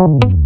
home.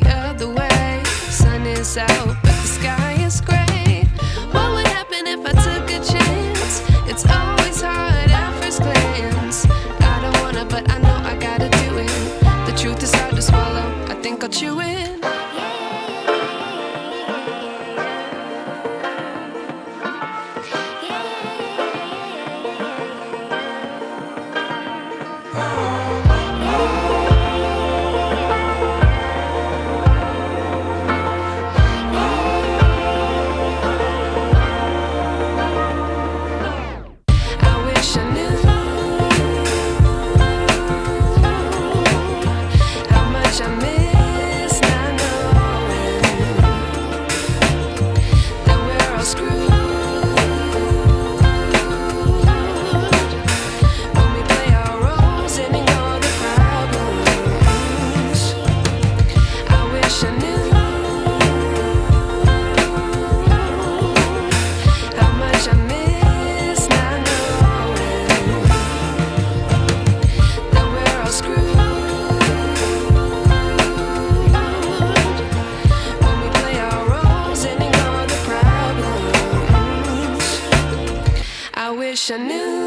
The other way? Sun is out, I wish I knew.